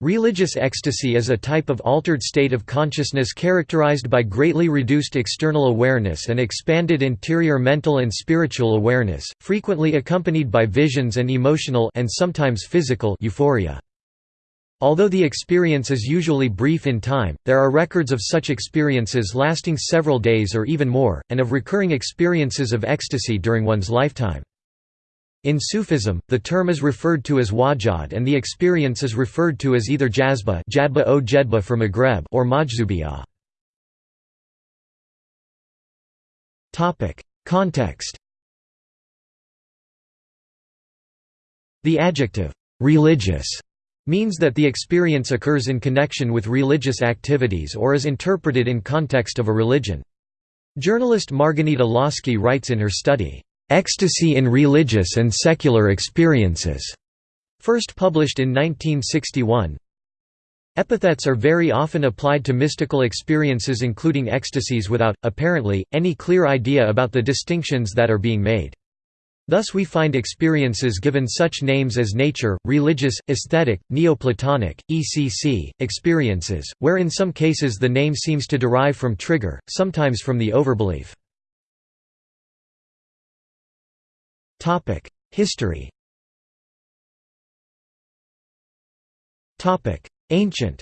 Religious ecstasy is a type of altered state of consciousness characterized by greatly reduced external awareness and expanded interior mental and spiritual awareness, frequently accompanied by visions and emotional and sometimes physical euphoria. Although the experience is usually brief in time, there are records of such experiences lasting several days or even more, and of recurring experiences of ecstasy during one's lifetime. In Sufism, the term is referred to as wajad and the experience is referred to as either jazba jadba o jedba for Maghreb or majzubiyah. Context The adjective, "'religious' means that the experience occurs in connection with religious activities or is interpreted in context of a religion. Journalist Marghanita Laski writes in her study, Ecstasy in Religious and Secular Experiences, first published in 1961. Epithets are very often applied to mystical experiences including ecstasies without, apparently, any clear idea about the distinctions that are being made. Thus we find experiences given such names as nature, religious, aesthetic, neoplatonic, ECC, experiences, where in some cases the name seems to derive from trigger, sometimes from the overbelief. History Topic: Ancient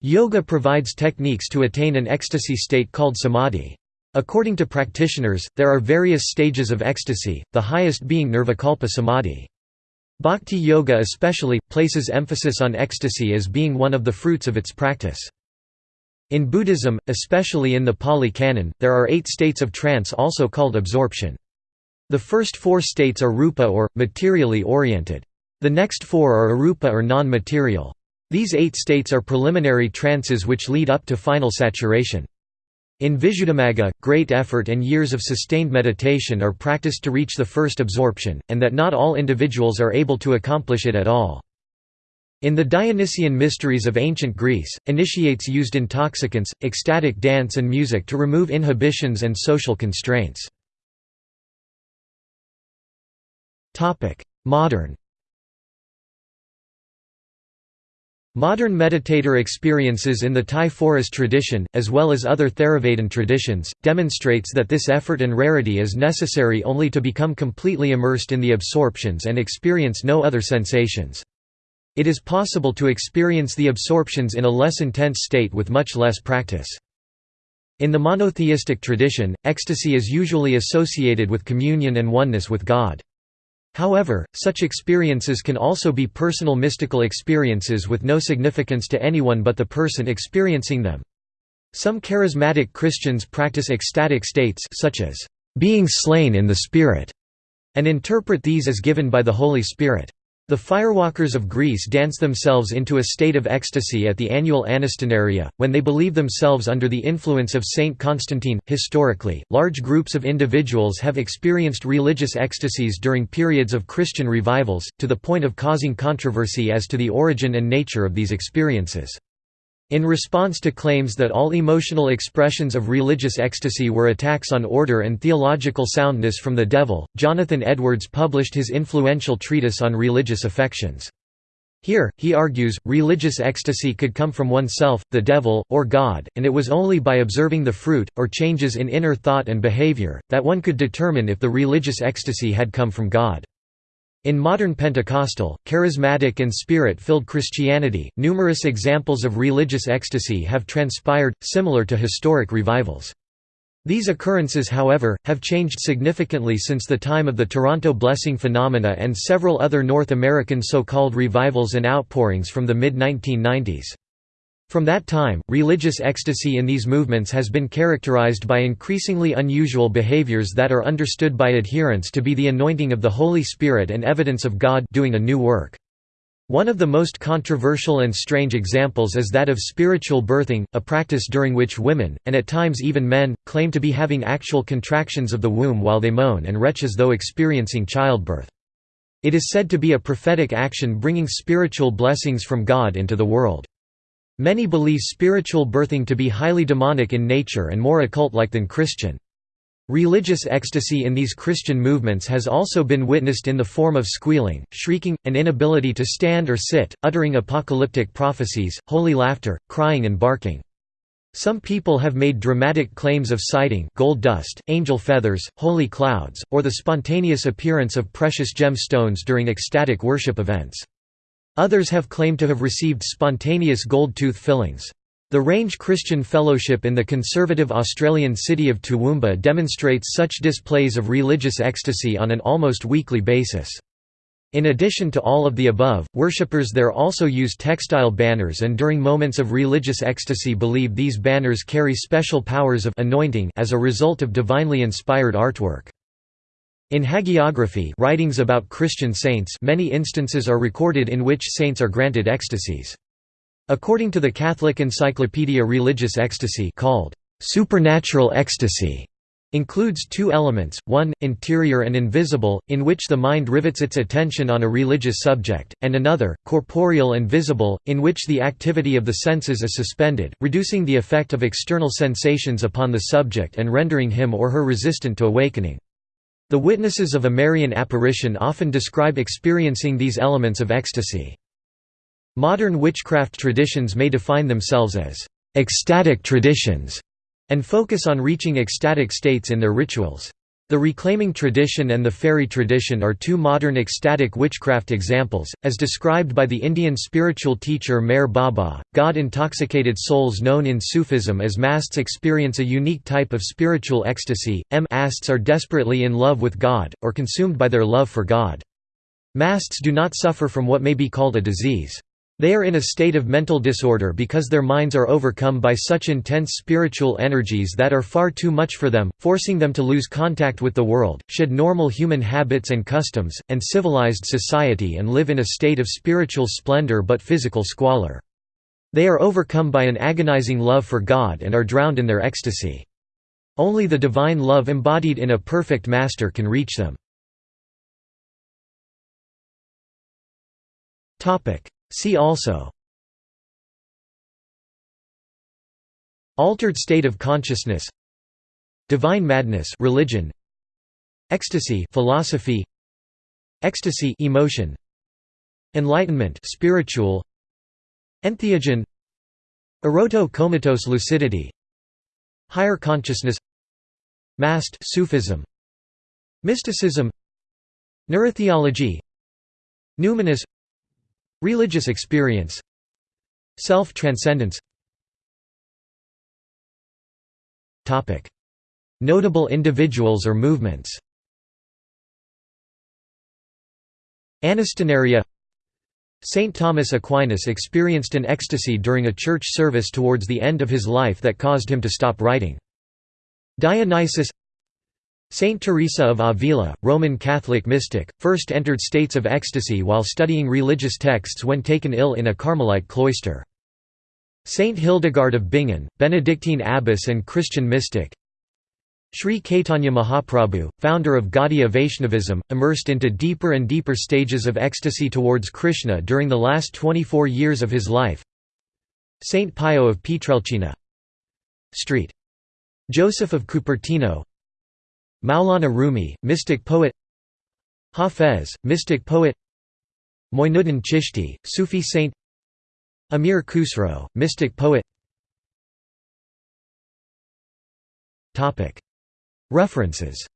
Yoga provides techniques to attain an ecstasy state called samadhi. According to practitioners, there are various stages of ecstasy, the highest being nirvikalpa samadhi. Bhakti yoga especially, places emphasis on ecstasy as being one of the fruits of its practice. In Buddhism, especially in the Pali Canon, there are eight states of trance also called absorption. The first four states are rupa or, materially oriented. The next four are arupa or non-material. These eight states are preliminary trances which lead up to final saturation. In Visuddhimagga, great effort and years of sustained meditation are practiced to reach the first absorption, and that not all individuals are able to accomplish it at all. In the Dionysian mysteries of ancient Greece, initiates used intoxicants, ecstatic dance and music to remove inhibitions and social constraints. Modern Modern meditator experiences in the Thai forest tradition, as well as other Theravadan traditions, demonstrates that this effort and rarity is necessary only to become completely immersed in the absorptions and experience no other sensations. It is possible to experience the absorptions in a less intense state with much less practice. In the monotheistic tradition, ecstasy is usually associated with communion and oneness with God. However, such experiences can also be personal mystical experiences with no significance to anyone but the person experiencing them. Some charismatic Christians practice ecstatic states such as being slain in the Spirit, and interpret these as given by the Holy Spirit. The firewalkers of Greece dance themselves into a state of ecstasy at the annual Anastenaria, when they believe themselves under the influence of Saint Constantine. Historically, large groups of individuals have experienced religious ecstasies during periods of Christian revivals, to the point of causing controversy as to the origin and nature of these experiences. In response to claims that all emotional expressions of religious ecstasy were attacks on order and theological soundness from the devil, Jonathan Edwards published his influential treatise on religious affections. Here, he argues, religious ecstasy could come from oneself, the devil, or God, and it was only by observing the fruit, or changes in inner thought and behavior, that one could determine if the religious ecstasy had come from God. In modern Pentecostal, charismatic and spirit-filled Christianity, numerous examples of religious ecstasy have transpired, similar to historic revivals. These occurrences however, have changed significantly since the time of the Toronto blessing phenomena and several other North American so-called revivals and outpourings from the mid-1990s. From that time, religious ecstasy in these movements has been characterized by increasingly unusual behaviors that are understood by adherents to be the anointing of the Holy Spirit and evidence of God doing a new work. One of the most controversial and strange examples is that of spiritual birthing, a practice during which women, and at times even men, claim to be having actual contractions of the womb while they moan and retch as though experiencing childbirth. It is said to be a prophetic action bringing spiritual blessings from God into the world. Many believe spiritual birthing to be highly demonic in nature and more occult-like than Christian. Religious ecstasy in these Christian movements has also been witnessed in the form of squealing, shrieking, an inability to stand or sit, uttering apocalyptic prophecies, holy laughter, crying and barking. Some people have made dramatic claims of sighting gold dust, angel feathers, holy clouds, or the spontaneous appearance of precious gemstones during ecstatic worship events. Others have claimed to have received spontaneous gold tooth fillings. The Range Christian Fellowship in the conservative Australian city of Toowoomba demonstrates such displays of religious ecstasy on an almost weekly basis. In addition to all of the above, worshippers there also use textile banners and during moments of religious ecstasy believe these banners carry special powers of anointing as a result of divinely inspired artwork. In hagiography writings about Christian saints many instances are recorded in which saints are granted ecstasies. According to the Catholic Encyclopedia religious ecstasy called supernatural ecstasy includes two elements, one, interior and invisible, in which the mind rivets its attention on a religious subject, and another, corporeal and visible, in which the activity of the senses is suspended, reducing the effect of external sensations upon the subject and rendering him or her resistant to awakening. The witnesses of a Marian apparition often describe experiencing these elements of ecstasy. Modern witchcraft traditions may define themselves as ecstatic traditions and focus on reaching ecstatic states in their rituals. The reclaiming tradition and the fairy tradition are two modern ecstatic witchcraft examples, as described by the Indian spiritual teacher Meher Baba. God intoxicated souls known in Sufism as masts experience a unique type of spiritual ecstasy. M asts are desperately in love with God, or consumed by their love for God. Masts do not suffer from what may be called a disease. They are in a state of mental disorder because their minds are overcome by such intense spiritual energies that are far too much for them, forcing them to lose contact with the world, shed normal human habits and customs, and civilized society and live in a state of spiritual splendor but physical squalor. They are overcome by an agonizing love for God and are drowned in their ecstasy. Only the divine love embodied in a perfect master can reach them. See also. Altered state of consciousness. Divine madness religion. Ecstasy philosophy. Ecstasy emotion. Enlightenment spiritual. Entheogen. Eroto-comatose lucidity. Higher consciousness. Mast Sufism. Mysticism. Neurotheology. Numinous Religious experience. Self-transcendence. Notable individuals or movements. Anastenaria. Saint Thomas Aquinas experienced an ecstasy during a church service towards the end of his life that caused him to stop writing. Dionysius Saint Teresa of Avila, Roman Catholic mystic, first entered states of ecstasy while studying religious texts when taken ill in a Carmelite cloister. Saint Hildegard of Bingen, Benedictine abbess and Christian mystic Sri Caitanya Mahaprabhu, founder of Gaudiya Vaishnavism, immersed into deeper and deeper stages of ecstasy towards Krishna during the last 24 years of his life Saint Pio of Pietrelcina Street. Joseph of Cupertino Maulana Rumi, mystic poet Hafez, mystic poet Moinuddin Chishti, Sufi saint Amir Khusro, mystic poet References